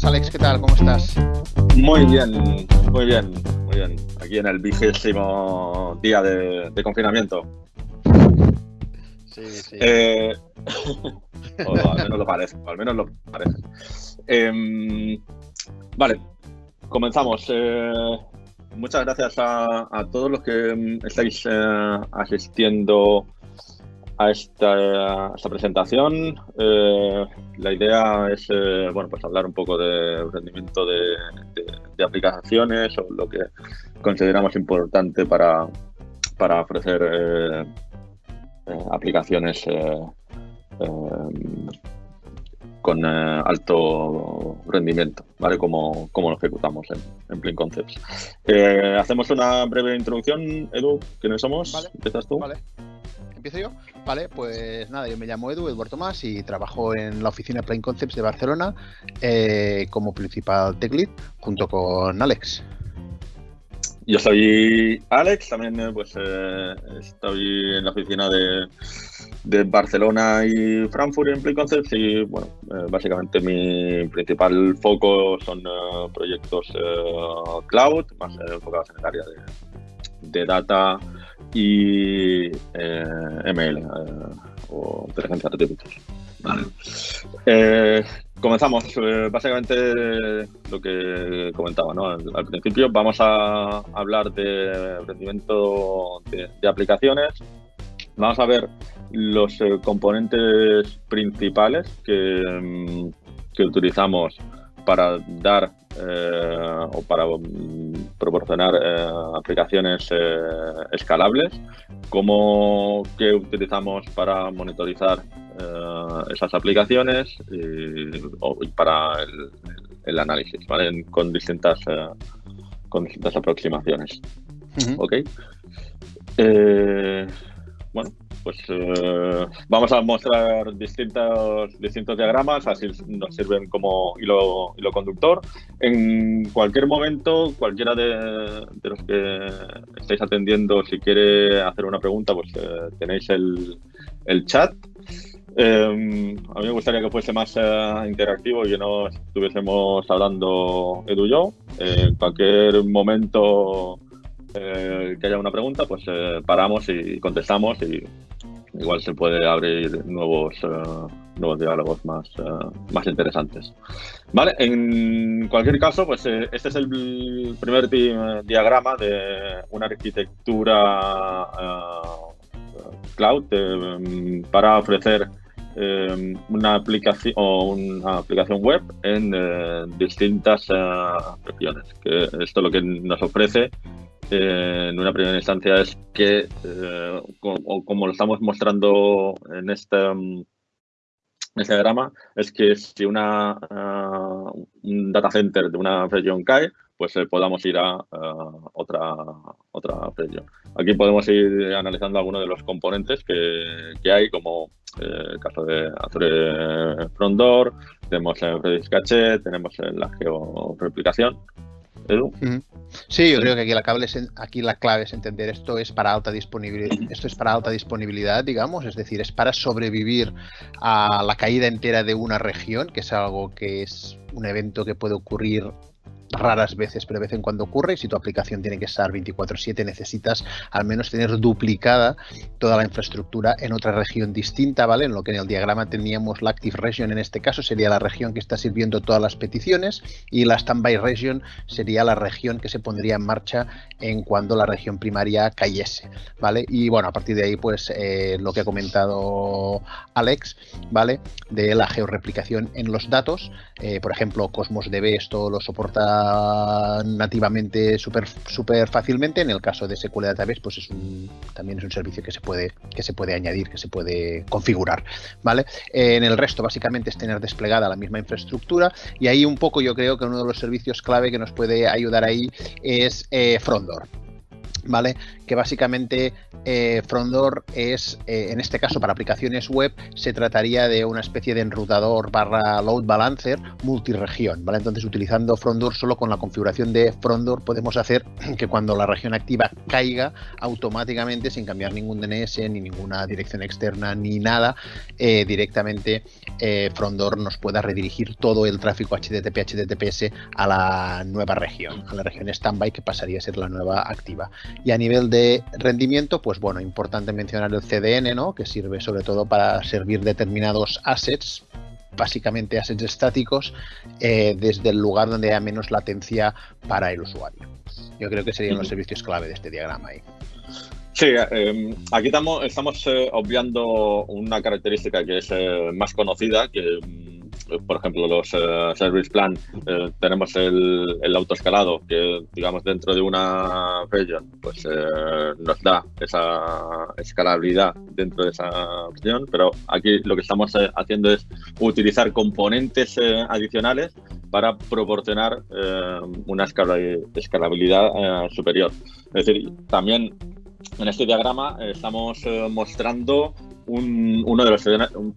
buenas Alex, ¿qué tal? ¿Cómo estás? Muy bien, muy bien, muy bien. Aquí en el vigésimo día de, confinamiento. Sí, sí. Eh, o al menos lo parece, al menos lo parece. Em, vale, comenzamos. Eh, muchas gracias a, todos los que estáis eh, asistiendo a esta, presentación. Eh, la idea es eh, bueno, pues hablar un poco de rendimiento de, aplicaciones o lo que consideramos importante para, para ofrecer eh, aplicaciones con alto rendimiento, ¿vale? Como, como lo ejecutamos en, en Plain Concepts. hacemos una breve introducción, Edu, ¿quiénes somos? Vale. ¿Empiezas tú? Vale. ¿Empiezo yo? Vale, pues nada, yo me llamo Edu, Eduardo Tomás, y trabajo en la oficina Plain Concepts de Barcelona eh, como principal tech lead junto con Alex. Yo soy Alex, también eh, pues eh, estoy en la oficina de, de, Barcelona y Frankfurt en Plain Concepts y bueno, básicamente mi principal foco son proyectos cloud, más enfocados en el área de, de data y eh, ML eh, o inteligencia artificial. Vale. Eh, comenzamos. básicamente lo que comentaba ¿no? al, principio. Vamos a hablar de rendimiento de, aplicaciones. Vamos a ver los componentes principales que, mm, que utilizamos para dar eh, o para mm, proporcionar eh, aplicaciones eh, escalables, cómo que utilizamos para monitorizar esas aplicaciones y, para el, análisis, ¿vale? con distintas con distintas aproximaciones. ¿Ok? Bueno, pues eh, vamos a mostrar distintos, distintos diagramas, así nos sirven como hilo, conductor. En cualquier momento, cualquiera de, los que estáis atendiendo, si quiere hacer una pregunta, pues eh, tenéis el, chat. Eh, a mí me gustaría que fuese más interactivo y que no estuviésemos hablando Edu y yo. en cualquier momento que haya una pregunta, pues paramos y contestamos y igual se puede abrir nuevos, eh, nuevos diálogos más, eh, más interesantes. Vale, en cualquier caso, pues eh, este es el primer diagrama de una arquitectura cloud para ofrecer una aplicación o una aplicación web en distintas regiones. Que esto lo que nos ofrece en una primera instancia es que, eh, como, lo estamos mostrando en este, mm, este diagrama, es que si una, ah, un data center de una región cae, pues eh, podamos ir a otra, otra región. Aquí podemos ir analizando algunos de los componentes que, que hay, como eh, el caso de Azure Front Door, tenemos el Redis Cache, tenemos la georeplicación. Sí, yo creo que aquí la, clave es, aquí la clave es entender esto es para alta disponibilidad, esto es para alta disponibilidad, digamos, es decir, es para sobrevivir a la caída entera de una región, que es algo que es un evento que puede ocurrir raras veces, pero de vez en cuando ocurre y si tu aplicación tiene que estar 24/7 necesitas al menos tener duplicada toda la infraestructura en otra región distinta, ¿vale? En lo que en el diagrama teníamos la Active Region en este caso sería la región que está sirviendo todas las peticiones y la Standby Region sería la región que se pondría en marcha en cuando la región primaria cayese, ¿vale? Y bueno, a partir de ahí pues eh, lo que ha comentado Alex, ¿vale? De la georreplicación en los datos, eh, por ejemplo Cosmos DB esto lo soporta nativamente súper super fácilmente. En el caso de SQL Database, pues es un, también es un servicio que se puede, que se puede añadir, que se puede configurar. ¿vale? En el resto, básicamente, es tener desplegada la misma infraestructura. Y ahí un poco yo creo que uno de los servicios clave que nos puede ayudar ahí es eh, Frondor. ¿Vale? Que básicamente eh, Frondor es, eh, en este caso para aplicaciones web, se trataría de una especie de enrutador barra load balancer multiregión, ¿vale? Entonces utilizando Frondor solo con la configuración de Frondor podemos hacer que cuando la región activa caiga automáticamente sin cambiar ningún DNS ni ninguna dirección externa ni nada, eh, directamente Frondor nos pueda redirigir todo el tráfico HTTP HTTPS a la nueva región, a la región standby que pasaría a ser la nueva activa. Y a nivel de rendimiento, pues bueno, importante mencionar el CDN, ¿no? Que sirve sobre todo para servir determinados assets, básicamente assets estáticos, eh, desde el lugar donde haya menos latencia para el usuario. Yo creo que serían los servicios clave de este diagrama ahí. Sí, eh, aquí estamos, estamos eh, obviando una característica que es más conocida, que por ejemplo, los eh, service plan, eh, tenemos el, autoescalado que, digamos, dentro de una region, pues eh, nos da esa escalabilidad dentro de esa opción, pero aquí lo que estamos haciendo es utilizar componentes adicionales para proporcionar una escalabilidad superior. Es decir, también en este diagrama estamos mostrando uno de los,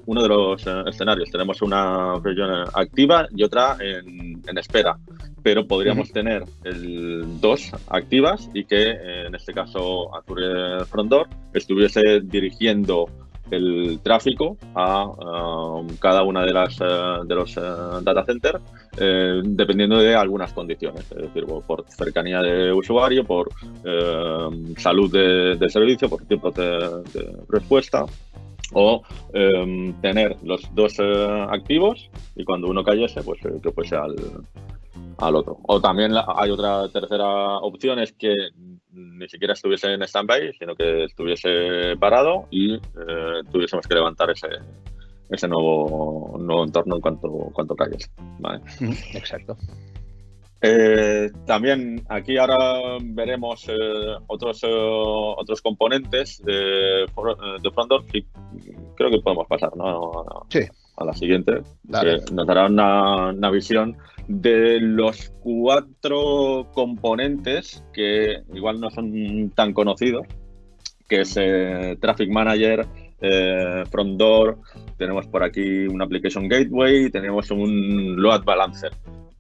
uno de los eh, escenarios. Tenemos una región activa y otra en, espera, pero podríamos tener el, dos activas y que eh, en este caso Azure Frondor estuviese dirigiendo el tráfico a um, cada una de las eh, de los data centers dependiendo de algunas condiciones, es decir, por cercanía de usuario, por salud de, servicio, por tiempo de respuesta o em, tener los dos eh, activos y cuando uno cayese, pues eh, que fuese al, al otro. O también hay otra tercera opción, es que ni siquiera estuviese en stand-by, sino que estuviese parado y eh, tuviésemos que levantar ese, ese nuevo, nuevo entorno en cuanto, cuanto cayese. Exacto. Eh, también aquí ahora veremos eh, otros, eh, otros componentes de, de Frondor y creo que podemos pasar ¿no? a la siguiente. nos dará una, visión de los cuatro componentes que igual no son tan conocidos, que es Traffic Manager, Frondor, tenemos por aquí un Application Gateway, tenemos un Load Balancer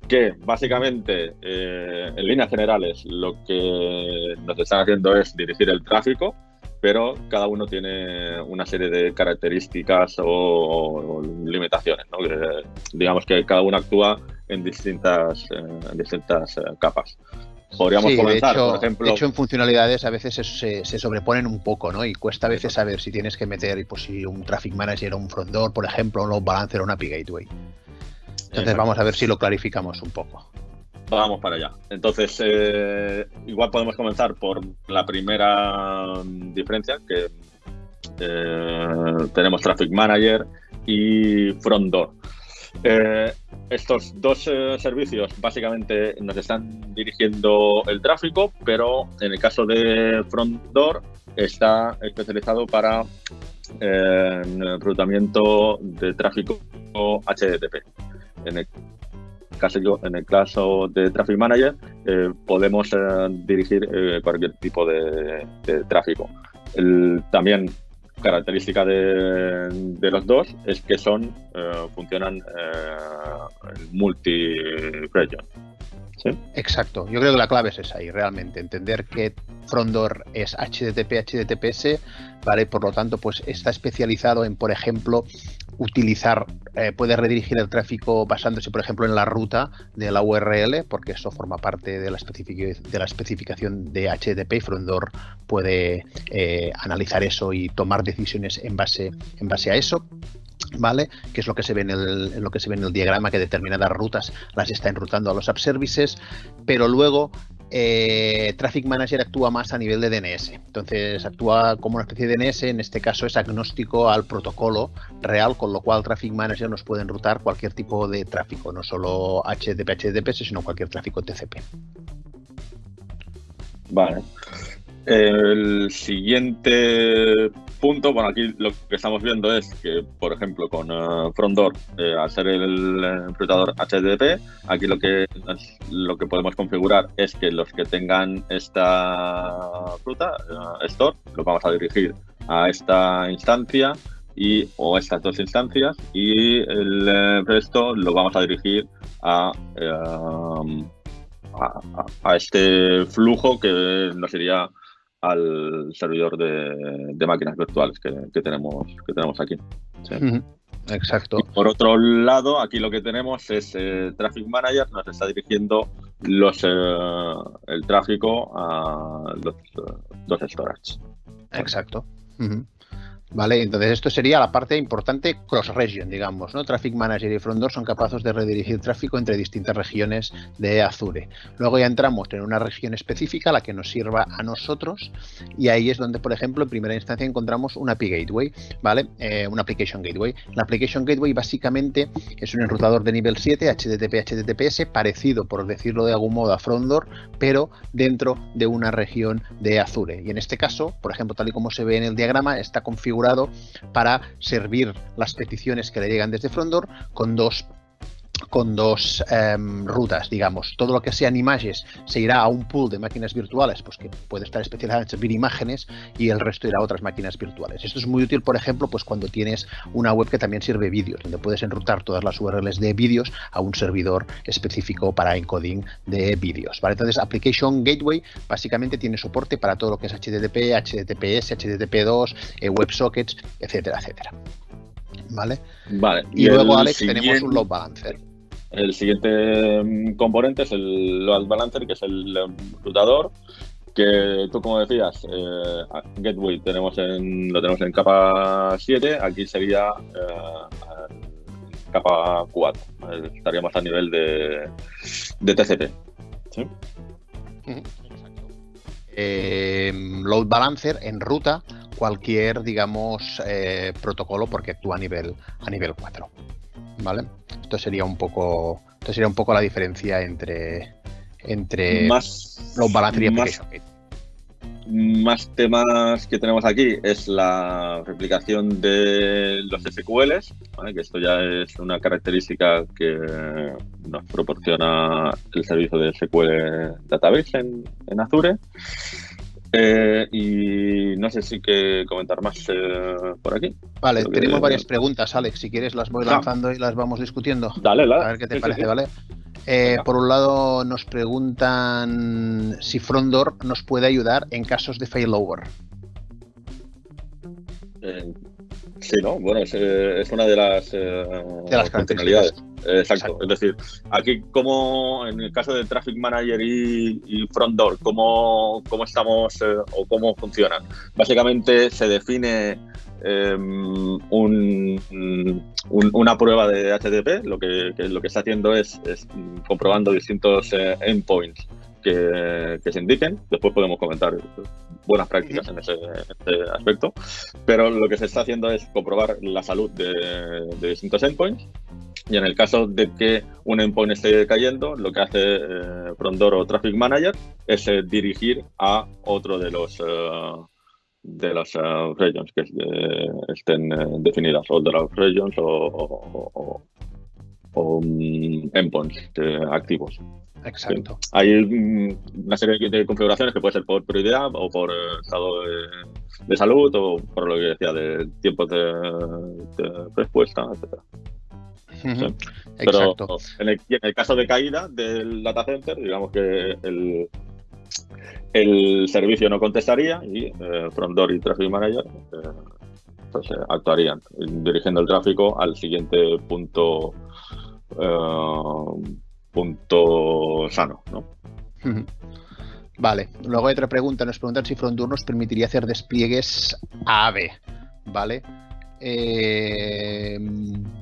que básicamente, eh, en líneas generales, lo que nos están haciendo es dirigir el tráfico, pero cada uno tiene una serie de características o, limitaciones. digamos que cada uno actúa en distintas, eh, en distintas eh, capas. Podríamos comenzar, por ejemplo. De hecho, en funcionalidades a veces se, se, sobreponen un poco, ¿no? Y cuesta a veces saber si tienes que meter pues, si un traffic manager o un front door, por ejemplo, un load balancer o una API gateway. Entonces vamos a ver si lo clarificamos un poco. Vamos para allá. Entonces, eh, igual podemos comenzar por la primera diferencia, que eh, tenemos Traffic Manager y Front Door. Eh, estos dos servicios básicamente nos están dirigiendo el tráfico, pero en el caso de Front Door está especializado para el reclutamiento de tráfico HTTP en el caso, en el caso de Traffic Manager, eh, podemos eh, dirigir eh, cualquier tipo de, tráfico. también característica de, los dos es que son funcionan multi-region. Exacto, yo creo que la clave es esa y realmente entender que Frondor es HTTP, HTTPS, ¿vale? Por lo tanto, pues está especializado en, por ejemplo, utilizar, eh, puede redirigir el tráfico basándose, por ejemplo, en la ruta de la URL, porque eso forma parte de la, de la especificación de HTTP y Frondor puede eh, analizar eso y tomar decisiones en base, en base a eso. ¿Vale? Que es lo que se ve en, el, lo que se ve en el diagrama, que determinadas rutas las está enrutando a los app services, pero luego eh, Traffic Manager actúa más a nivel de DNS. Entonces actúa como una especie de DNS, en este caso es agnóstico al protocolo real, con lo cual Traffic Manager nos puede enrutar cualquier tipo de tráfico, no solo HTTP, HTTPS, sino cualquier tráfico TCP. Vale. El siguiente punto, bueno, aquí lo que estamos viendo es que, por ejemplo, con uh, eh, al ser el enrutador HTTP, aquí lo que, lo que podemos configurar es que los que tengan esta ruta, uh, store, lo vamos a dirigir a esta instancia y o estas dos instancias y el resto lo vamos a dirigir a, a, a, este flujo que nos iría al servidor de, máquinas virtuales que, tenemos, que tenemos aquí. Exacto. por otro lado, aquí lo que tenemos es eh, Traffic Manager, nos está dirigiendo los, eh, el tráfico a los dos storage. Exacto. ¿Vale? Entonces esto sería la parte importante cross-region, digamos, ¿no? Traffic Manager y Frondor son capaces de redirigir tráfico entre distintas regiones de Azure. Luego ya entramos en una región específica, la que nos sirva a nosotros, y ahí es donde, por ejemplo, en primera instancia encontramos un API Gateway, ¿vale? Eh, un Application Gateway. La Application Gateway básicamente es un enrutador de nivel 7, HTTP, HTTPS, parecido, por decirlo de algún modo, a Frondor, pero dentro de una región de Azure. Y en este caso, por ejemplo, tal y como se ve en el diagrama, está configurado para servir las peticiones que le llegan desde Frondor con dos con dos em, rutas, digamos. Todo lo que sean imágenes se irá a un pool de máquinas virtuales, pues que puede estar especializado en servir imágenes y el resto irá a otras máquinas virtuales. Esto es muy útil, por ejemplo, pues cuando tienes una web que también sirve vídeos, donde puedes enrutar todas las URLs de vídeos a un servidor específico para encoding de vídeos. ¿vale? Entonces, Application Gateway básicamente tiene soporte para todo lo que es HTTP, HTTPS, HTTP2, eh, WebSockets, etcétera, etcétera. ¿Vale? Vale. Y, luego, Alex, tenemos un load balancer. El siguiente mm, componente es el load balancer, que es el rutador, que tú como decías, eh, Gateway tenemos en, lo tenemos en capa 7, aquí sería eh, capa 4, estaríamos a nivel de, de TCP. ¿sí? Eh, load balancer en ruta cualquier digamos protocolo porque actúa a nivel a nivel 4 ¿vale? Esto sería un poco, esto sería un poco la diferencia entre, entre más, los balancer y application más, temas que tenemos aquí es la replicación de los SQLs, que esto ya es una característica que nos proporciona el servicio de SQL Database en, en Azure. Eh, y no sé si que comentar más eh, por aquí. Vale, tenemos varias preguntas, Alex. Si quieres las voy lanzando y las vamos discutiendo. Dale, dale. A ver qué te parece, ¿vale? Eh, por un lado nos preguntan si Frondor nos puede ayudar en casos de failover. Sí, ¿no? Bueno, es, es una de las, de las funcionalidades. Exacto. Es decir, aquí como en el caso de Traffic Manager y, y Front Door, ¿cómo, cómo estamos eh, o cómo funcionan? Básicamente se define em, un, una prueba de HTTP, lo que, lo que está haciendo es, comprobando distintos eh, endpoints que, se indiquen. Después podemos comentar buenas prácticas en ese, aspecto. Pero lo que se está haciendo es comprobar la salud de, de distintos endpoints y en el caso de que un endpoint esté cayendo, lo que hace eh, Frondor o Traffic Manager es eh, dirigir a otro de los eh, de las regions que estén definidas, o de las regions o, o, mm, endpoints activos. Exacto. Hay mm, una serie de configuraciones que puede ser por prioridad o por estado de, salud o por lo que decía de tiempo de, de respuesta, etcétera. Pero en el, caso de caída del data center, digamos que el, el servicio no contestaría y eh, Frondor y Traffic Manager eh, pues, eh, actuarían dirigiendo el tráfico al siguiente punto punto sano. ¿no? Vale, luego hay otra pregunta, nos preguntan si Frondor nos permitiría hacer despliegues AB, ¿vale? Eh,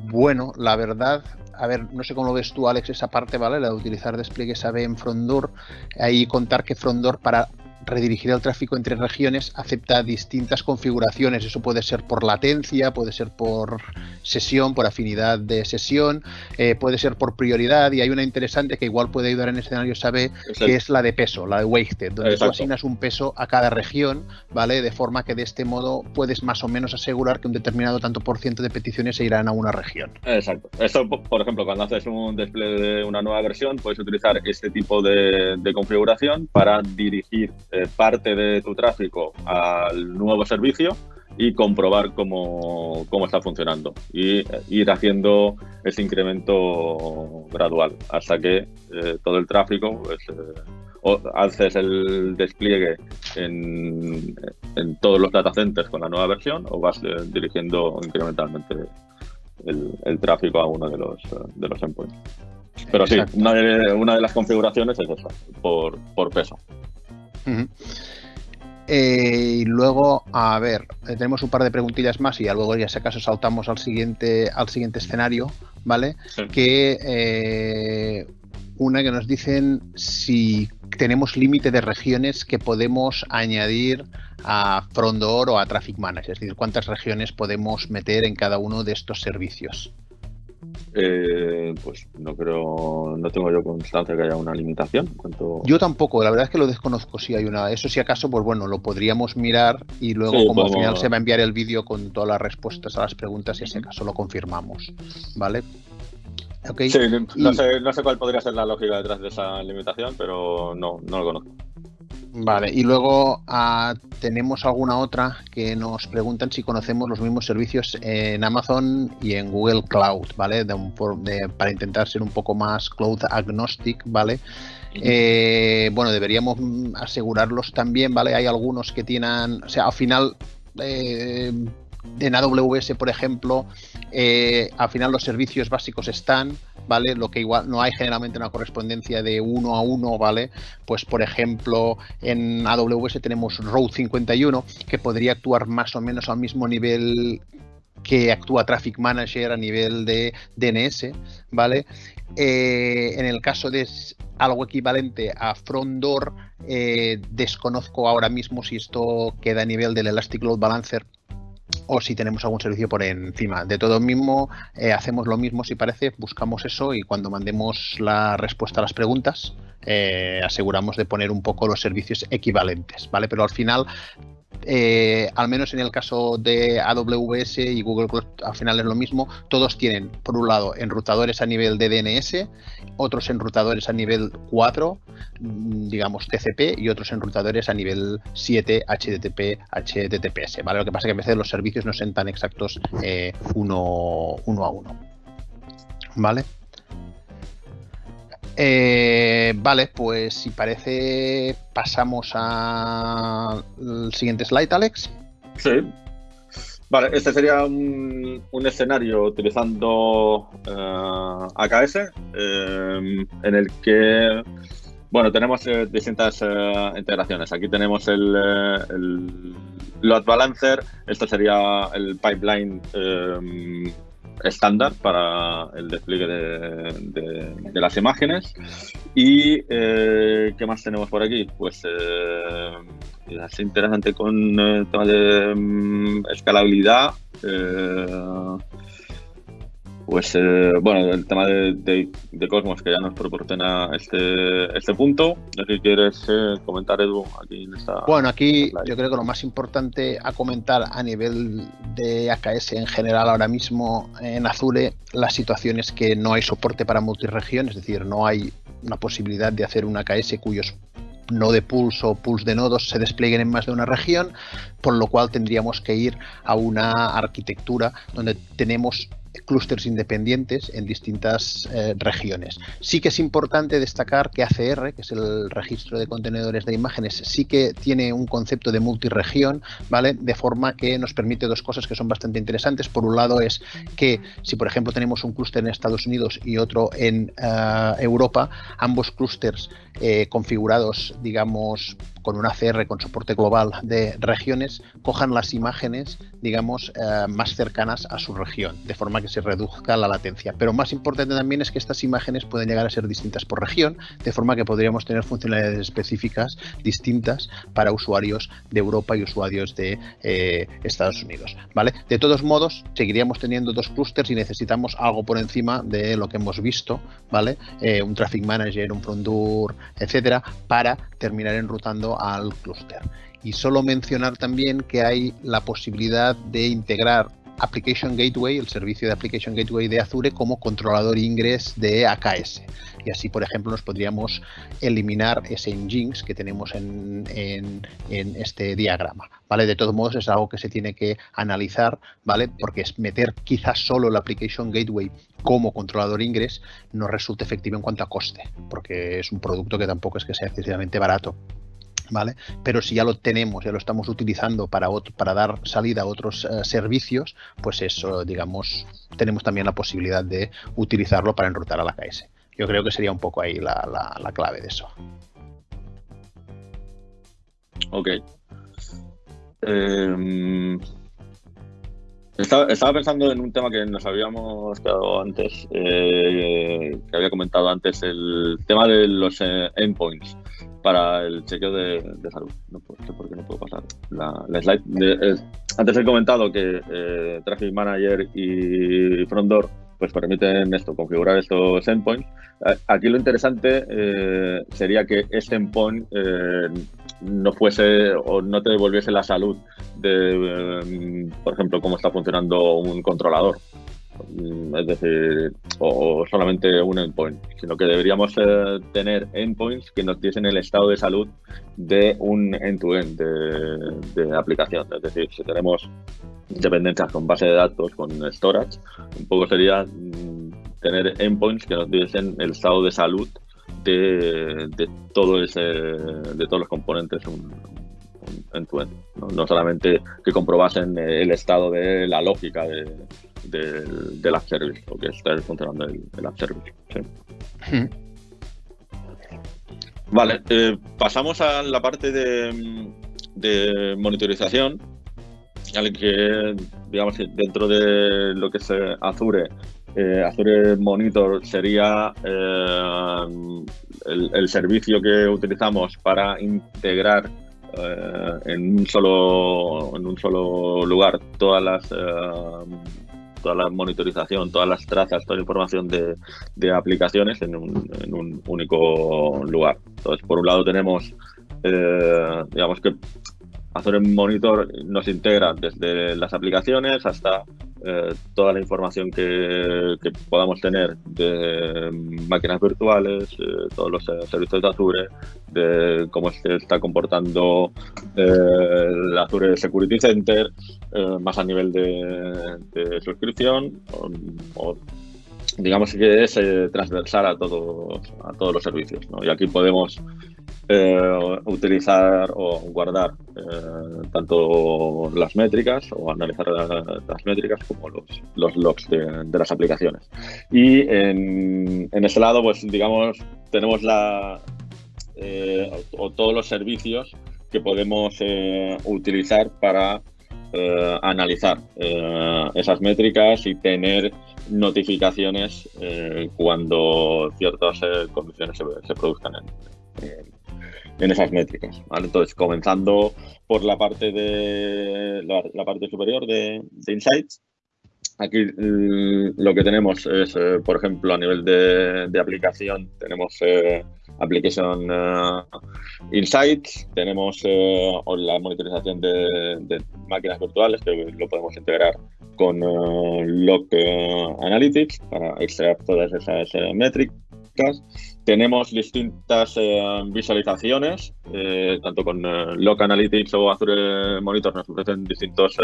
bueno, la verdad, a ver, no sé cómo lo ves tú, Alex, esa parte, ¿vale? La de utilizar despliegues AB en Frondor, ahí contar que Frondor para redirigir el tráfico entre regiones acepta distintas configuraciones. Eso puede ser por latencia, puede ser por sesión, por afinidad de sesión, eh, puede ser por prioridad. Y hay una interesante que igual puede ayudar en escenarios AB, que es la de peso, la de weighted, donde tú asignas un peso a cada región, ¿vale? De forma que de este modo puedes más o menos asegurar que un determinado tanto por ciento de peticiones se irán a una región. Exacto. Esto, por ejemplo, cuando haces un despliegue de una nueva versión, puedes utilizar este tipo de, configuración para dirigir eh, parte de tu tráfico al nuevo servicio y comprobar cómo, cómo, está funcionando y eh, ir haciendo ese incremento gradual hasta que eh, todo el tráfico pues, haces el despliegue en, en, todos los data centers con la nueva versión o vas dirigiendo incrementalmente el, tráfico a uno de los, de los endpoints. Pero sí, una de, una de, las configuraciones es esa, por, por peso. Eh, y luego, a ver, eh, tenemos un par de preguntillas más y luego ya si acaso saltamos al siguiente, al siguiente escenario, ¿vale? Que eh, una que nos dicen si tenemos límite de regiones que podemos añadir a Frondor o a Traffic Manager, es decir, cuántas regiones podemos meter en cada uno de estos servicios. Eh, pues no creo, no tengo yo constancia que haya una limitación. Yo tampoco, la verdad es que lo desconozco si hay una. Eso si acaso, pues bueno, lo podríamos mirar y luego como al final se va a enviar el vídeo con todas las respuestas a las preguntas y si acaso lo confirmamos, ¿vale? Sí, no, sé, no sé cuál podría ser la lógica detrás de esa limitación, pero no, no lo conozco. Vale, y luego ah, tenemos alguna otra que nos preguntan si conocemos los mismos servicios en Amazon y en Google Cloud, ¿vale? para intentar ser un poco más cloud agnostic, ¿vale? Eh, bueno, deberíamos asegurarlos también, ¿vale? Hay algunos que tienen, o sea, al final eh, en AWS, por ejemplo, eh, al final los servicios básicos están, ¿vale? Lo que igual no hay generalmente una correspondencia de uno a uno, ¿vale? Pues por ejemplo, en AWS tenemos Route 51, que podría actuar más o menos al mismo nivel que actúa Traffic Manager a nivel de DNS, ¿vale? Eh, en el caso de algo equivalente a Frondor, eh, desconozco ahora mismo si esto queda a nivel del Elastic Load Balancer o si tenemos algún servicio por encima. De todo mismo, eh, hacemos lo mismo si parece, buscamos eso y cuando mandemos la respuesta a las preguntas, eh, aseguramos de poner un poco los servicios equivalentes, ¿vale? Pero al final eh, al menos en el caso de AWS y Google Cloud, al final es lo mismo. Todos tienen, por un lado, enrutadores a nivel de DNS, otros enrutadores a nivel 4, mm, digamos TCP, y otros enrutadores a nivel 7, HTTP, HTTPS. ¿vale? Lo que pasa es que a veces los servicios no son tan exactos eh, uno, uno a uno. ¿Vale? Eh, vale, pues si parece, pasamos al siguiente slide, Alex. Sí. Vale, este sería un, escenario utilizando eh, AKS eh, en el que, bueno, tenemos distintas integraciones. Aquí tenemos el, el, load balancer, esto sería el pipeline estándar para el despliegue de, las imágenes. ¿Y eh, qué más tenemos por aquí? Pues eh, es interesante con el tema de mm, escalabilidad. Pues eh, bueno, el tema de, Cosmos que ya nos proporciona este, este punto. No sé si quieres eh, comentar, Edu, aquí en esta. Bueno, aquí yo creo que lo más importante a comentar a nivel de AKS en general ahora mismo en Azure, la situación es que no hay soporte para multiregión, es decir, no hay una posibilidad de hacer un AKS cuyos no de pulso o pulse de nodos se desplieguen en más de una región, por lo cual tendríamos que ir a una arquitectura donde tenemos clústeres independientes en distintas eh, regiones. Sí que es importante destacar que ACR, que es el registro de contenedores de imágenes, sí que tiene un concepto de multiregión, ¿vale? De forma que nos permite dos cosas que son bastante interesantes. Por un lado es que si por ejemplo tenemos un clúster en Estados Unidos y otro en eh, Europa, ambos clústeres eh, configurados, digamos, con un ACR con soporte global de regiones, cojan las imágenes, digamos, más cercanas a su región, de forma que se reduzca la latencia. Pero más importante también es que estas imágenes pueden llegar a ser distintas por región, de forma que podríamos tener funcionalidades específicas distintas para usuarios de Europa y usuarios de eh, Estados Unidos. ¿vale? De todos modos, seguiríamos teniendo dos clústeres y necesitamos algo por encima de lo que hemos visto, ¿vale? Eh, un traffic manager, un frontur, etcétera, para terminar enrutando al clúster. Y solo mencionar también que hay la posibilidad de integrar Application Gateway, el servicio de Application Gateway de Azure, como controlador ingress de AKS. Y así, por ejemplo, nos podríamos eliminar ese Nginx que tenemos en, este diagrama. ¿vale? De todos modos, es algo que se tiene que analizar, ¿vale? Porque meter quizás solo el Application Gateway como controlador ingress no resulta efectivo en cuanto a coste, porque es un producto que tampoco es que sea excesivamente barato. ¿Vale? Pero si ya lo tenemos, ya lo estamos utilizando para, para dar salida a otros eh, servicios, pues eso, digamos, tenemos también la posibilidad de utilizarlo para enrutar a la KS. Yo creo que sería un poco ahí la, clave de eso. Ok. Em, estaba, pensando en un tema que nos habíamos quedado antes, eh, que había comentado antes, el tema de los eh, endpoints para el chequeo de, salud. No sé por qué no puedo pasar la, slide. antes he comentado que eh, Traffic Manager y Frontdoor pues permiten esto, configurar estos endpoints. Aquí lo interesante eh, sería que este endpoint eh, no fuese o no te devolviese la salud de, por ejemplo, cómo está funcionando un controlador. Mm, es decir, o, solamente un endpoint, sino que deberíamos eh, tener endpoints que nos diesen el estado de salud de un end-to-end de, aplicación. Es decir, si tenemos dependencias con base de datos, con storage, un poco sería mm, tener endpoints que nos diesen el estado de salud de, todo ese, de todos los componentes un, end-to-end. ¿no? solamente que comprobasen el estado de la lógica de, del app service o que está funcionando el, app service. Hmm. Vale, eh, pasamos a la parte de, de monitorización, al que, digamos, dentro de lo que es eh, Azure, eh, Azure Monitor sería el, servicio que utilizamos para integrar en un solo en un solo lugar todas las toda la monitorización, todas las trazas, toda la información de, aplicaciones en un, único lugar. Entonces, por un lado tenemos, eh, digamos que Azure Monitor nos integra desde las aplicaciones hasta eh, toda la información que, podamos tener de máquinas virtuales, eh, todos los servicios de Azure, de cómo se está comportando el Azure Security Center, más a nivel de, suscripción, o, digamos que es transversal a todos, a todos los servicios. Y aquí podemos eh, utilizar o guardar eh, tanto las métricas o analizar las, métricas como los, los logs de, las aplicaciones. Y en, en ese lado, pues digamos, tenemos la, eh, o, todos los servicios que podemos utilizar para analizar esas métricas y tener notificaciones cuando ciertas condiciones se, produzcan en esas métricas. Entonces, comenzando por la parte de la, parte superior de, Insights, aquí mm, lo que tenemos es, eh, por ejemplo, a nivel de, aplicación, tenemos eh, Application eh, Insights, tenemos la monitorización de, máquinas virtuales, que lo podemos integrar con Log Analytics para extraer todas esas métricas tenemos distintas eh, visualizaciones, eh, tanto con eh, Analytics o Azure Monitor nos ofrecen distintos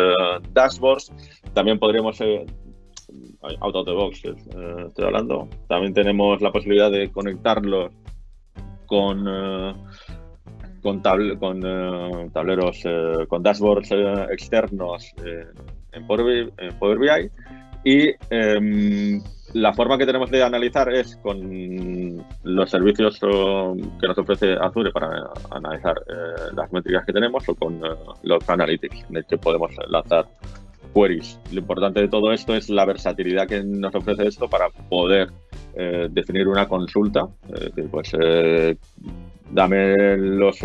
dashboards. También podríamos, out of the box estoy hablando, también tenemos la posibilidad de conectarlos con, con, tableros, con dashboards externos en Power, en Power BI y em, la forma que tenemos de analizar es con los servicios que nos ofrece Azure para analizar eh, las métricas que tenemos o con eh, los analytics, en el que podemos lanzar queries. Lo importante de todo esto es la versatilidad que nos ofrece esto para poder eh, definir una consulta. pues dame los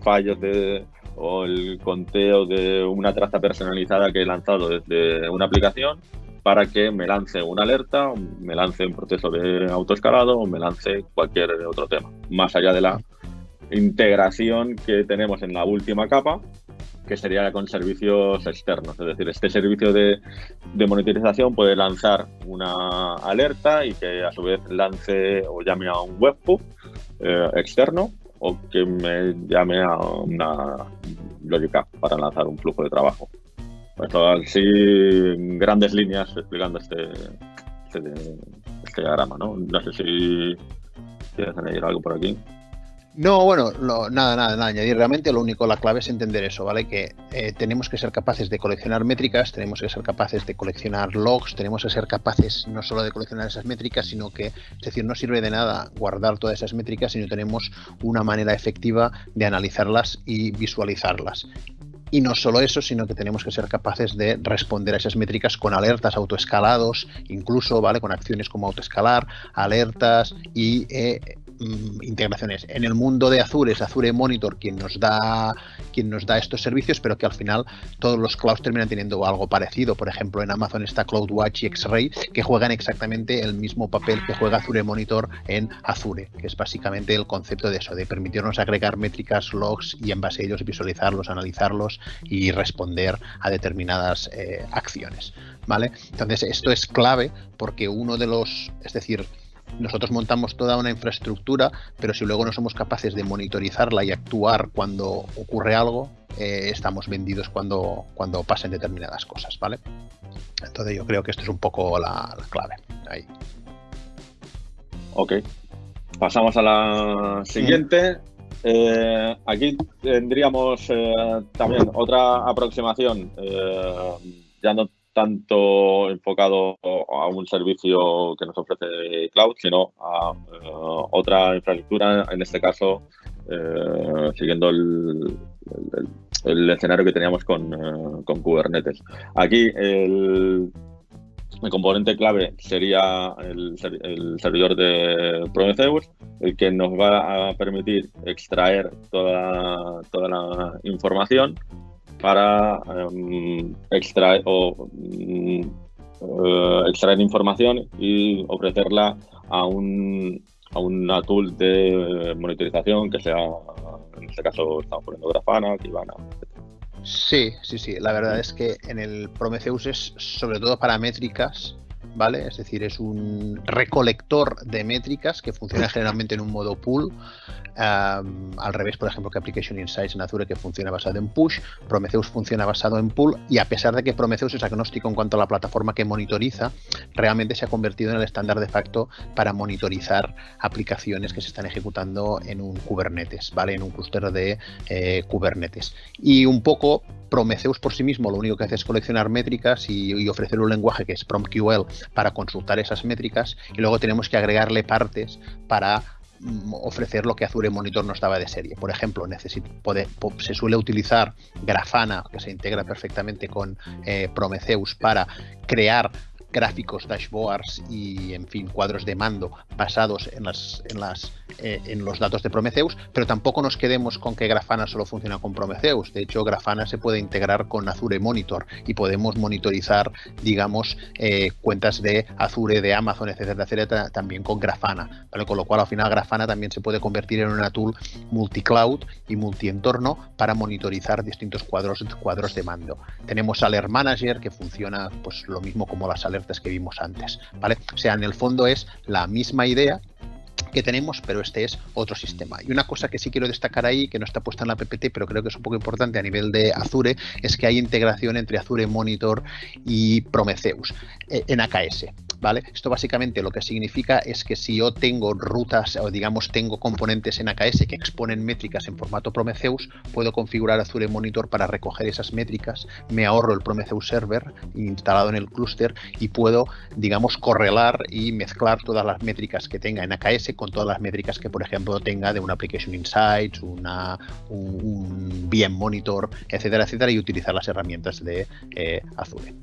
fallos de, o el conteo de una traza personalizada que he lanzado desde una aplicación para que me lance una alerta, me lance un proceso de autoescalado o me lance cualquier otro tema. Más allá de la integración que tenemos en la última capa, que sería con servicios externos. Es decir, este servicio de, monitorización puede lanzar una alerta y que a su vez lance o llame a un webhook eh, externo o que me llame a una lógica para lanzar un flujo de trabajo. Esto así, grandes líneas, explicando este, este, este diagrama, ¿no? No sé si quieres añadir algo por aquí. No, bueno, nada, nada, nada, añadir. Realmente lo único, la clave es entender eso, ¿vale? Que eh, tenemos que ser capaces de coleccionar métricas, tenemos que ser capaces de coleccionar logs, tenemos que ser capaces no solo de coleccionar esas métricas, sino que, es decir, no sirve de nada guardar todas esas métricas si no tenemos una manera efectiva de analizarlas y visualizarlas. Y no solo eso, sino que tenemos que ser capaces de responder a esas métricas con alertas autoescalados, incluso, ¿vale? Con acciones como autoescalar, alertas y eh, Mm, integraciones. En el mundo de Azure es Azure Monitor quien nos da quien nos da estos servicios, pero que al final todos los clouds terminan teniendo algo parecido. Por ejemplo, en Amazon está CloudWatch y X-Ray que juegan exactamente el mismo papel que juega Azure Monitor en Azure, que es básicamente el concepto de eso, de permitirnos agregar métricas, logs y en base a ellos visualizarlos, analizarlos y responder a determinadas eh, acciones. ¿Vale? Entonces, esto es clave porque uno de los, es decir, nosotros montamos toda una infraestructura, pero si luego no somos capaces de monitorizarla y actuar cuando ocurre algo, eh, estamos vendidos cuando, cuando pasen determinadas cosas, ¿vale? Entonces yo creo que esto es un poco la, clave. Ahí. Ok. Pasamos a la siguiente. Eh, aquí tendríamos eh, también otra aproximación, ya no tanto enfocado a un servicio que nos ofrece cloud, sino a eh, otra infraestructura, en este caso eh, siguiendo el, escenario que teníamos con, eh, Kubernetes. Aquí el, componente clave sería el, servidor de Prometheus, el que nos va a permitir extraer toda, toda la información para em, extraer o mm, eh, extraer información y ofrecerla a un a una tool de monitorización que sea, en este caso estamos poniendo Grafana, Kibana, etc. Sí, sí, sí. La verdad es que en el Prometheus es sobre todo para métricas, ¿vale? Es decir, es un recolector de métricas que funciona generalmente en un modo pool al revés, por ejemplo, que Application Insights en Azure que funciona basado en push, Prometheus funciona basado en pull y a pesar de que Prometheus es agnóstico en cuanto a la plataforma que monitoriza, realmente se ha convertido en el estándar de facto para monitorizar aplicaciones que se están ejecutando en un Kubernetes, ¿vale? En un clúster de eh, Kubernetes. Y un poco Prometheus por sí mismo lo único que hace es coleccionar métricas y, ofrecer un lenguaje que es PromQL para consultar esas métricas y luego tenemos que agregarle partes para Mm, ofrecer lo que Azure Monitor no estaba de serie. Por ejemplo, se suele utilizar Grafana, que se integra perfectamente con eh, Prometheus, para crear gráficos, dashboards y, en fin, cuadros de mando basados en, las, en, las, eh, en los datos de Prometheus, pero tampoco nos quedemos con que Grafana solo funciona con Prometheus. De hecho, Grafana se puede integrar con Azure Monitor y podemos monitorizar, digamos, eh, cuentas de Azure, de Amazon, etcétera, etcétera, también con Grafana. Con lo cual, al final, Grafana también se puede convertir en una tool multi-cloud y multi-entorno para monitorizar distintos cuadros, cuadros de mando. Tenemos Alert Manager, que funciona pues lo mismo como las que vimos antes, ¿vale? O sea, en el fondo es la misma idea que tenemos, pero este es otro sistema. Y una cosa que sí quiero destacar ahí, que no está puesta en la PPT, pero creo que es un poco importante a nivel de Azure, es que hay integración entre Azure Monitor y Prometheus eh, en AKS. Esto básicamente lo que significa es que si yo tengo rutas o digamos tengo componentes en AKS que exponen métricas en formato Prometheus, puedo configurar Azure Monitor para recoger esas métricas, me ahorro el Prometheus Server instalado en el clúster y puedo, digamos, correlar y mezclar todas las métricas que tenga en AKS con todas las métricas que, por ejemplo, tenga de una Application Insights, una, un, un VM Monitor, etcétera, etcétera, y utilizar las herramientas de eh, Azure.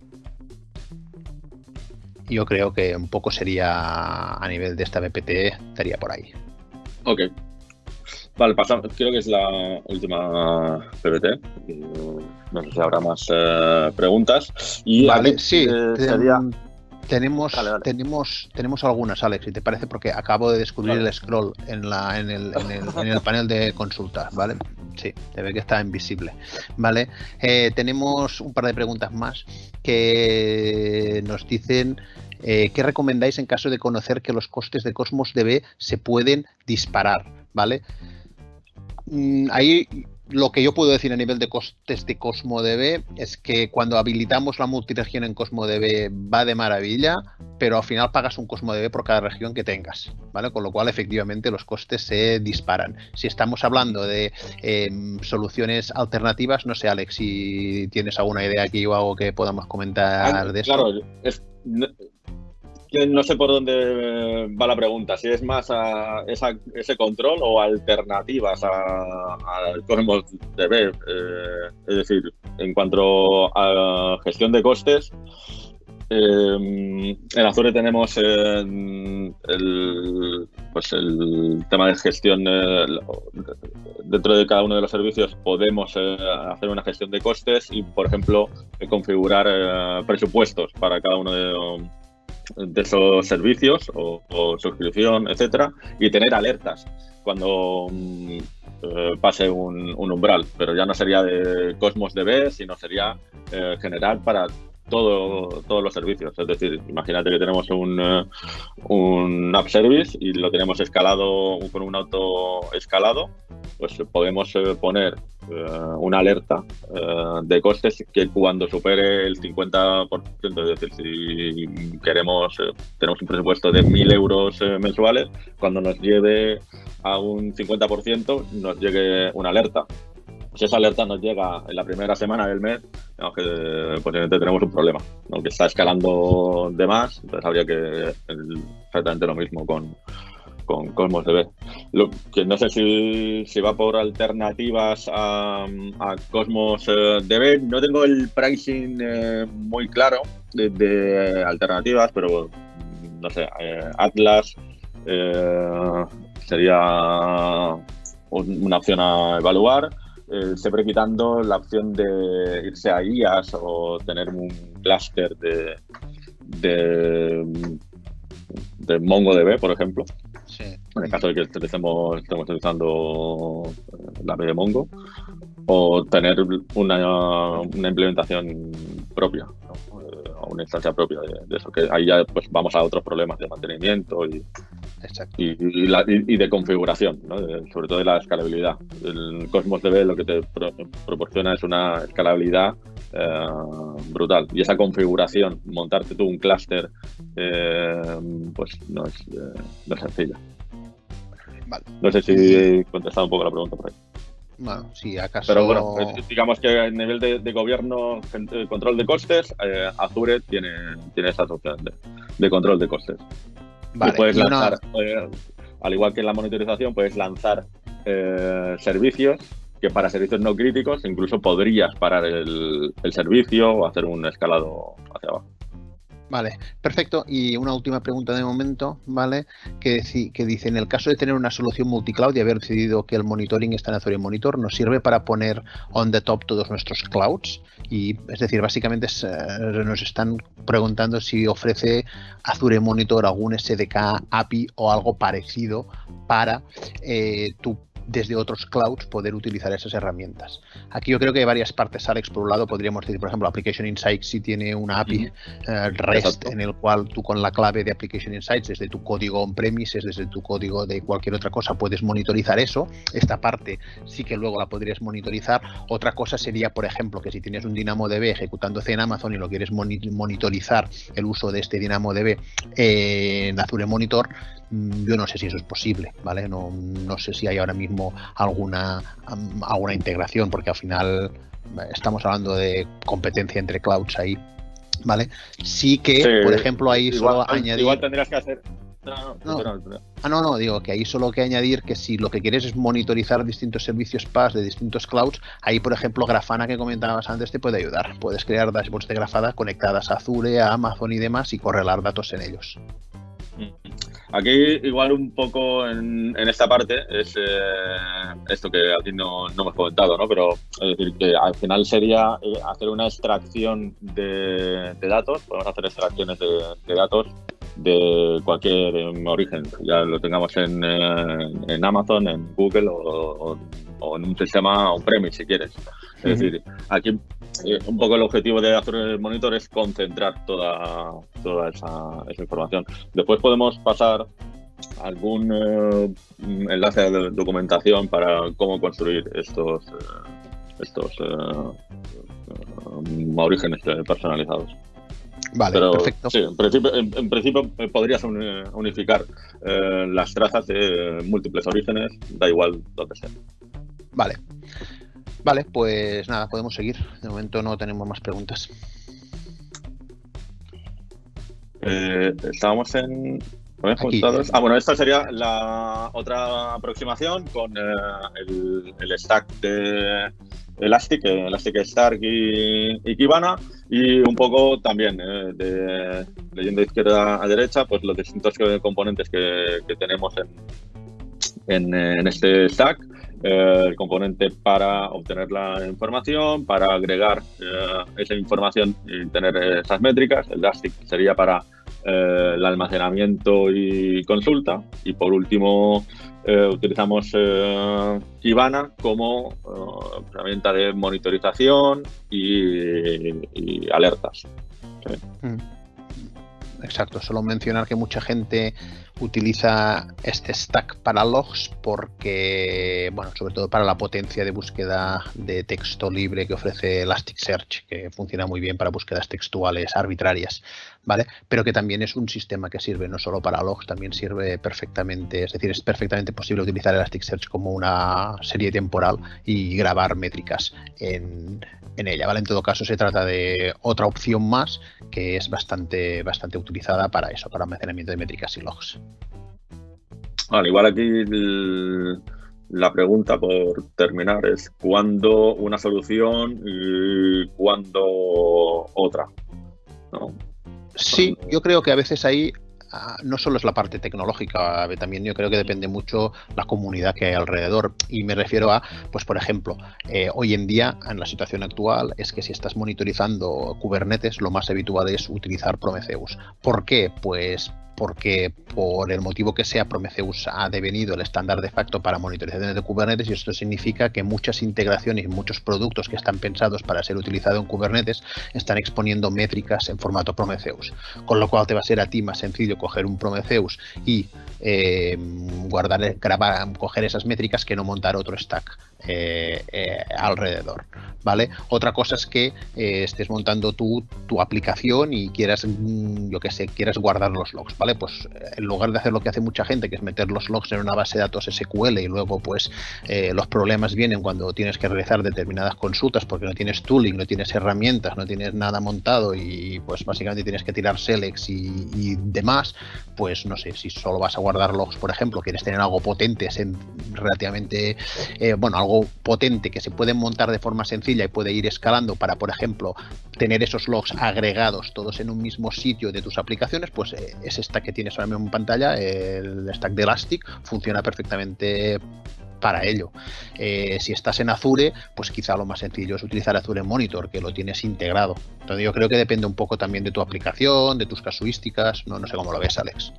Yo creo que un poco sería a nivel de esta BPT, estaría por ahí. Ok. Vale, pasamos. Creo que es la última PPT. No sé si habrá más eh, preguntas. Y vale, sí. sería... Tenemos, tenemos, tenemos algunas, Alex, si te parece, porque acabo de descubrir el scroll en, la, en, el, en, el, panel de consulta, ¿vale? Sí, se ve que está invisible, ¿vale? Eh, tenemos un par de preguntas más que nos dicen eh, qué recomendáis en caso de conocer que los costes de Cosmos DB se pueden disparar, ¿vale? Mm, ahí lo que yo puedo decir a nivel de costes de CosmoDB es que cuando habilitamos la multiregión en CosmoDB va de maravilla, pero al final pagas un CosmoDB por cada región que tengas, ¿vale? Con lo cual efectivamente los costes se disparan. Si estamos hablando de em, soluciones alternativas, no sé Alex, si tienes alguna idea aquí o algo que podamos comentar ah, de eso. Claro, es, no sé por dónde va la pregunta, si es más a ese control o alternativas al Cosmos DB. Eh, es decir, en cuanto a gestión de costes, eh, en Azure tenemos el, pues el tema de gestión dentro de cada uno de los servicios podemos eh, hacer una gestión de costes y por ejemplo configurar presupuestos para cada uno de, de esos servicios o, suscripción, etcétera, y tener alertas cuando mm, eh, pase un, umbral, pero ya no sería de Cosmos DB, sino sería eh, general para todo, todos los servicios. Es decir, imagínate que tenemos un, eh, un app service y lo tenemos escalado con un auto escalado, pues podemos eh, poner eh, una alerta de costes que cuando supere el 50%, es decir, si queremos, tenemos un presupuesto de 1.000 euros mensuales, cuando nos lleve a un 50% nos llegue una alerta si esa alerta nos llega en la primera semana del mes, digamos que posiblemente tenemos un problema, ¿no? que está escalando de más, entonces habría que exactamente lo mismo con, con Cosmos DB. Lo que no sé si, va por alternativas a, Cosmos eh, DB, no tengo el pricing eh, muy claro de, alternativas, pero no sé, eh, Atlas sería una opción a evaluar siempre quitando la opción de irse a IAS o tener un clúster de, de MongoDB, por ejemplo. En el caso de que estemos, estemos utilizando eh, la API de Mongo, o tener una, una implementación propia, eh, o una instancia propia de, eso, que ahí ya pues vamos a otros problemas de mantenimiento y, y, de configuración, sobre todo de la escalabilidad. El Cosmos DB lo que te proporciona es una escalabilidad eh, brutal. Y esa configuración, montarte tú un clúster, eh, pues no es, eh, no sencilla. No sé si he contestado un poco la pregunta por ahí. Bueno, si acaso. Pero bueno, digamos que a nivel de, gobierno, control de costes, Azure tiene, tiene esa opción de control de costes puedes lanzar, eh, al igual que en la monitorización, puedes lanzar eh, servicios que para servicios no críticos incluso podrías parar el, el servicio o hacer un escalado hacia abajo. Vale, perfecto. Y una última pregunta de momento, ¿vale? Que, que dice, en el caso de tener una solución multicloud y haber decidido que el monitoring está en Azure Monitor, ¿nos sirve para poner on the top todos nuestros clouds? Y es decir, básicamente eh, nos están preguntando si ofrece Azure Monitor algún SDK, API o algo parecido para eh, tu desde otros clouds poder utilizar esas herramientas. Aquí yo creo que hay varias partes, Alex. Por un lado, podríamos decir, por ejemplo, Application Insights si tiene una API eh, REST en el cual tú con la clave de Application Insights, desde tu código on-premises, desde tu código de cualquier otra cosa, puedes monitorizar eso. Esta parte sí que luego la podrías monitorizar. Otra cosa sería, por ejemplo, que si tienes un DynamoDB ejecutándose en Amazon y lo quieres monitorizar el uso de este DynamoDB en Azure Monitor, yo no sé si eso es posible, ¿vale? No, no sé si hay ahora mismo alguna, alguna integración, porque al final eh, estamos hablando de competencia entre clouds ahí, ¿vale? Sí que, por ejemplo, ahí igual, solo añadir... Igual tendrías que hacer... no, ah, no, no, digo que ahí solo hay que añadir que si lo que quieres es monitorizar distintos servicios PaaS de distintos clouds, ahí por ejemplo Grafana que comentabas antes te puede ayudar. Puedes crear dashboards de Grafana conectadas a Azure, a Amazon y demás y correlar datos en ellos. Aquí igual un poco en, esta parte es eh, esto que aquí no, no, hemos comentado, ¿no? Pero es decir, que al final sería eh, hacer una extracción de, datos, podemos hacer extracciones de, datos de cualquier em, origen, ya lo tengamos en, eh, en Amazon, en Google o, o, en un sistema on-premise si quieres. Es decir, aquí eh, un poco el objetivo de hacer el monitor es concentrar toda, toda esa, información. Después podemos pasar algún eh, enlace de documentación para cómo construir estos, eh, estos orígenes personalizados. Vale, perfecto. Sí, en principio, en, principio podrías unificar las trazas de múltiples orígenes, da igual donde sea. Vale. Vale, pues nada, podemos seguir. De momento no tenemos más preguntas. Eh, estábamos en. Ah, bueno, esta sería la otra aproximación con eh, el, stack de Elastic, Elastic Stark y, Kibana, y un poco también eh, de leyendo de izquierda a derecha, pues los distintos componentes que, tenemos en, en este stack eh, el componente para obtener la información, para agregar eh, esa información y tener esas métricas. El Elastic sería para eh, el almacenamiento y consulta. Y por último, utilizamos Kibana como herramienta de monitorización y, alertas. Mm. Exacto, solo mencionar que mucha gente utiliza este stack para logs porque, bueno, sobre todo para la potencia de búsqueda de texto libre que ofrece Elasticsearch, que funciona muy bien para búsquedas textuales arbitrarias, ¿vale? Pero que también es un sistema que sirve no solo para logs, también sirve perfectamente, es decir, es perfectamente posible utilizar Elasticsearch como una serie temporal y grabar métricas en, en ella, ¿vale? En todo caso se trata de otra opción más que es bastante, bastante utilizada para eso, para almacenamiento de métricas y logs. Vale, igual aquí la pregunta por terminar es ¿cuándo una solución y cuándo otra? Sí, yo creo que a veces ahí ah, no solo es la parte tecnológica, también yo creo que depende mucho la comunidad que hay alrededor. Y me refiero a, pues por ejemplo, eh, hoy en día, en la situación actual, es que si estás monitorizando Kubernetes, lo más habitual es utilizar Prometheus. ¿Por qué? Pues porque por el motivo que sea Prometheus ha devenido el estándar de facto para monitorización de Kubernetes y esto significa que muchas integraciones y muchos productos que están pensados para ser utilizados en Kubernetes están exponiendo métricas en formato Prometheus, con lo cual te va a ser a ti más sencillo coger un Prometheus y eh, guardar, grabar, coger esas métricas que no montar otro stack. Eh, eh, alrededor, ¿vale? Otra cosa es que eh, estés montando tu, tu, aplicación y quieras, mm, yo que sé, quieras guardar los logs. Pues en lugar de hacer lo que hace mucha gente, que es meter los logs en una base de datos SQL y luego pues los problemas vienen cuando tienes que realizar determinadas consultas porque no tienes tooling, no tienes herramientas, no tienes nada montado y pues básicamente tienes que tirar selects y, y demás, pues no sé, si solo vas a guardar logs, por ejemplo, quieres tener algo potente, relativamente, bueno, algo potente que se puede montar de forma sencilla y puede ir escalando para, por ejemplo, tener esos logs agregados todos en un mismo sitio de tus aplicaciones, pues eh, es esta que tienes ahora mismo en pantalla, el stack de Elastic, funciona perfectamente para ello. Eh, si estás en Azure, pues quizá lo más sencillo es utilizar Azure Monitor, que lo tienes integrado. Entonces yo creo que depende un poco también de tu aplicación, de tus casuísticas, no, no sé cómo lo ves, Alex.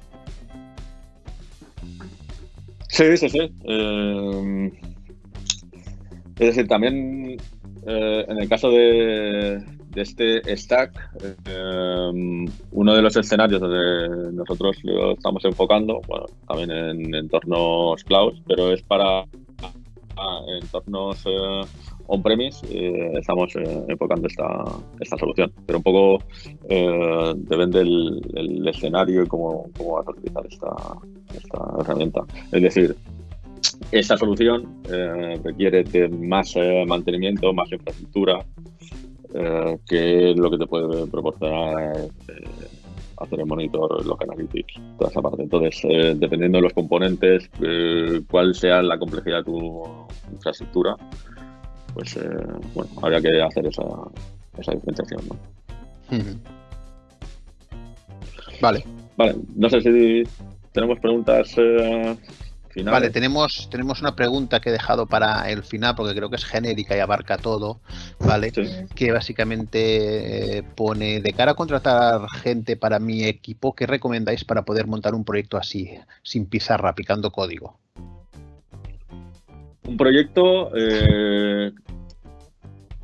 Sí, sí, sí. Eh, es decir, también eh, en el caso de, este stack, eh, uno de los escenarios donde nosotros lo estamos enfocando, bueno, también en entornos cloud, pero es para entornos eh, on-premise, estamos enfocando esta, esta solución. Pero un poco depende del, escenario y cómo, cómo vas a utilizar esta, esta herramienta. Es decir, esta solución eh, requiere de más eh, mantenimiento, más infraestructura, eh, que lo que te puede proporcionar hacer el monitor, los analytics, toda esa parte. Entonces, eh, dependiendo de los componentes, eh, cuál sea la complejidad de tu infraestructura, pues bueno, habría que hacer esa, esa diferenciación. ¿no? Vale. Vale, no sé si tenemos preguntas Vale, tenemos, tenemos una pregunta que he dejado para el final porque creo que es genérica y abarca todo, ¿vale? Que básicamente eh, pone, de cara a contratar gente para mi equipo, ¿qué recomendáis para poder montar un proyecto así, sin pizarra, picando código? Un proyecto... Eh,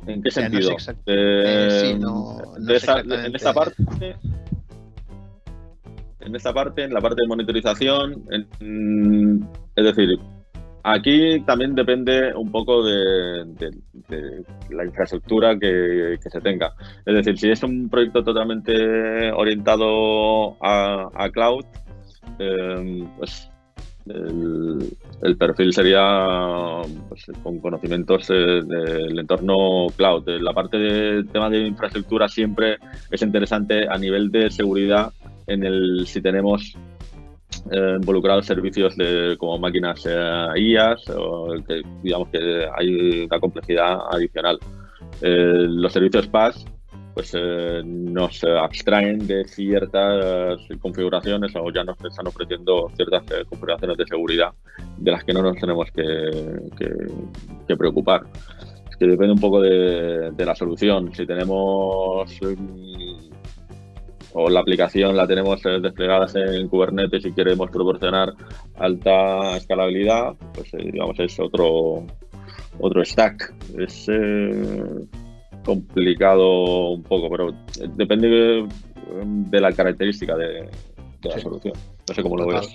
¿En qué sentido? Eh, en esta parte en esta parte, en la parte de monitorización, es decir, aquí también depende un poco de, la infraestructura que, se tenga. Es decir, si es un proyecto totalmente orientado a, cloud, eh, pues el, perfil sería pues, con conocimientos del entorno cloud. La parte del tema de infraestructura siempre es interesante a nivel de seguridad en el si tenemos eh, involucrados servicios de, como máquinas eh, IAS o que digamos que hay una complejidad adicional. Eh, los servicios PaaS pues nos abstraen de ciertas configuraciones o ya nos están ofreciendo ciertas configuraciones de seguridad de las que no nos tenemos que, preocupar. Es que depende un poco de, de la solución. Si tenemos o la aplicación la tenemos eh, desplegada en Kubernetes y queremos proporcionar alta escalabilidad, pues eh, digamos es otro otro stack. Es eh, complicado un poco, pero depende de, la característica de, la solución. No sé cómo lo ves.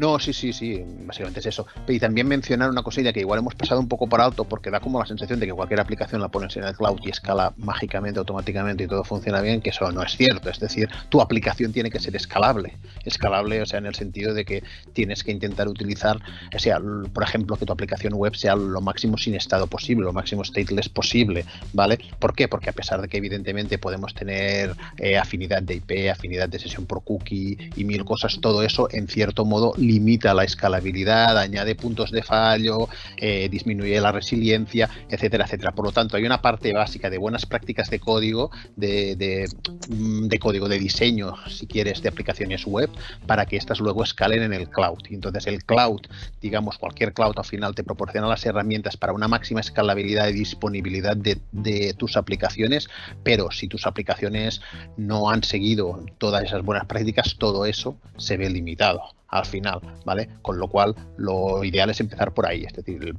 No, sí, sí, sí, básicamente es eso. Y también mencionar una cosilla que igual hemos pasado un poco por alto porque da como la sensación de que cualquier aplicación la pones en el cloud y escala mágicamente, automáticamente y todo funciona bien, que eso no es cierto. Es decir, tu aplicación tiene que ser escalable. Escalable, o sea, en el sentido de que tienes que intentar utilizar, o sea, por ejemplo, que tu aplicación web sea lo máximo sin estado posible, lo máximo stateless posible, ¿vale? ¿Por qué? Porque a pesar de que evidentemente podemos tener eh, afinidad de IP, afinidad de sesión por cookie y mil cosas, todo eso en cierto modo limita la escalabilidad, añade puntos de fallo, eh, disminuye la resiliencia, etcétera, etcétera. Por lo tanto, hay una parte básica de buenas prácticas de código, de, mm, código de diseño, si quieres, de aplicaciones web, para que estas luego escalen en el cloud. Entonces el cloud, digamos, cualquier cloud al final te proporciona las herramientas para una máxima escalabilidad y disponibilidad de, de tus aplicaciones, pero si tus aplicaciones no han seguido todas esas buenas prácticas, todo eso se ve limitado al final, ¿vale? Con lo cual, lo ideal es empezar por ahí, es decir,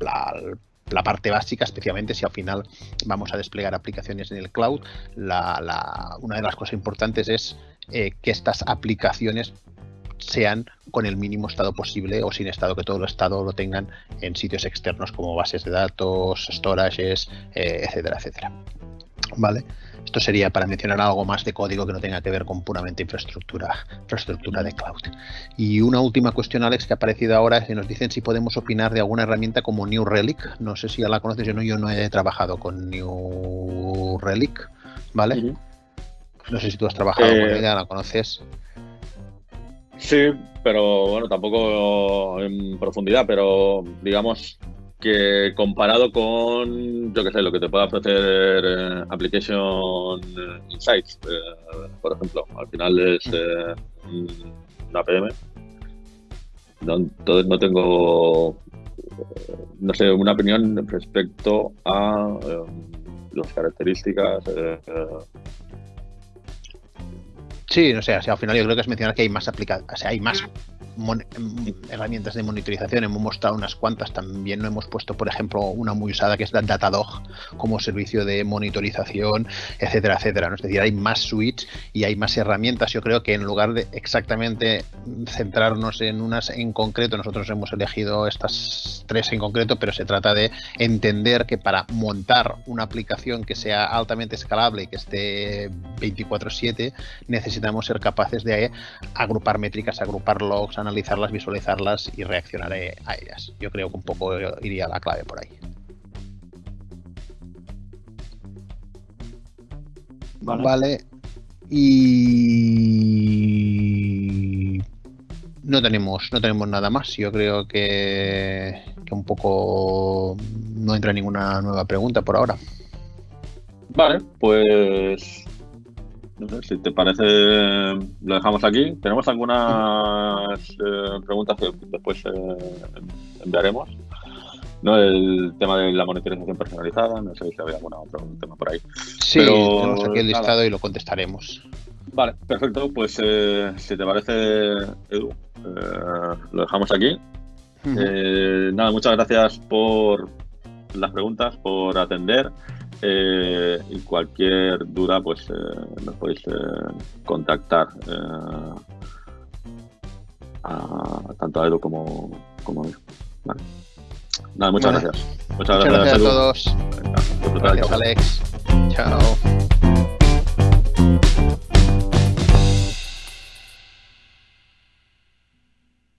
la, parte básica, especialmente si al final vamos a desplegar aplicaciones en el cloud, la, una de las cosas importantes es eh, que estas aplicaciones sean con el mínimo estado posible o sin estado, que todo el estado lo tengan en sitios externos como bases de datos, storages, eh, etcétera, etcétera. ¿Vale? Esto sería para mencionar algo más de código que no tenga que ver con puramente infraestructura, infraestructura de cloud. Y una última cuestión, Alex, que ha aparecido ahora, es que nos dicen si podemos opinar de alguna herramienta como New Relic. No sé si ya la conoces, yo no, yo no he trabajado con New Relic, ¿vale? No sé si tú has trabajado con eh, ella, la conoces. Sí, pero bueno, tampoco en profundidad, pero digamos, que comparado con, yo qué sé, lo que te pueda ofrecer eh, Application Insights, eh, por ejemplo, al final es eh, una PM. entonces no tengo, no sé, una opinión respecto a las características. Sí, no sé, si al final yo creo que es mencionar que hay más aplicaciones, o sea, hay más Em, herramientas de monitorización, hemos mostrado unas cuantas, también no hemos puesto, por ejemplo, una muy usada que es Datadog como servicio de monitorización, etcétera, etcétera. Es decir, hay más suites y hay más herramientas. Yo creo que en lugar de exactamente centrarnos en unas en concreto, nosotros hemos elegido estas tres en concreto, pero se trata de entender que para montar una aplicación que sea altamente escalable y que esté 24/7, necesitamos ser capaces de agrupar métricas, agrupar logs, analizarlas, visualizarlas y reaccionaré a ellas. Yo creo que un poco iría la clave por ahí. Vale. Y no tenemos, no tenemos nada más. Yo creo que, que un poco no entra ninguna nueva pregunta por ahora. Vale, pues no sé, si te parece, lo dejamos aquí. Tenemos algunas eh, preguntas que después eh, enviaremos. ¿no? El tema de la monitorización personalizada, no sé si había algún otro tema por ahí. Sí, tenemos aquí el listado y lo contestaremos. Vale, perfecto. Pues eh, si te parece, Edu, lo dejamos aquí. nada, muchas gracias por las preguntas, por atender. Eh, y cualquier duda, pues eh, nos podéis eh, contactar a, tanto a Edu como, como a mí. Vale. Nada, muchas gracias. Muchas, gracias, a todos. gracias, Alex. Chao.